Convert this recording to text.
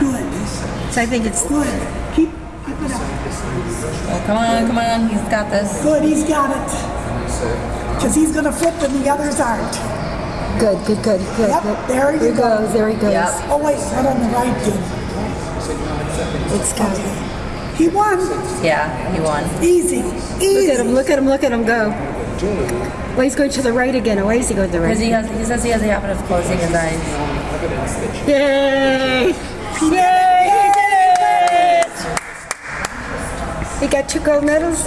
Good. So I think it's Good. Keep, keep it up. Oh, come on, come on. He's got this. Good, he's got it. Because he's going to flip and the others aren't. good, good, good, good. Yep, good. there you There he go. goes, there he goes. Yep. Oh, wait, not on the right, dude. It's good. He won. Yeah, he won. Easy. Easy. Look at him, look at him, look at him go. Well, he's going to the right again. Why is he going to the Because right? he has, he says he has the habit of closing his eyes. Yay! Yay! He got two gold medals.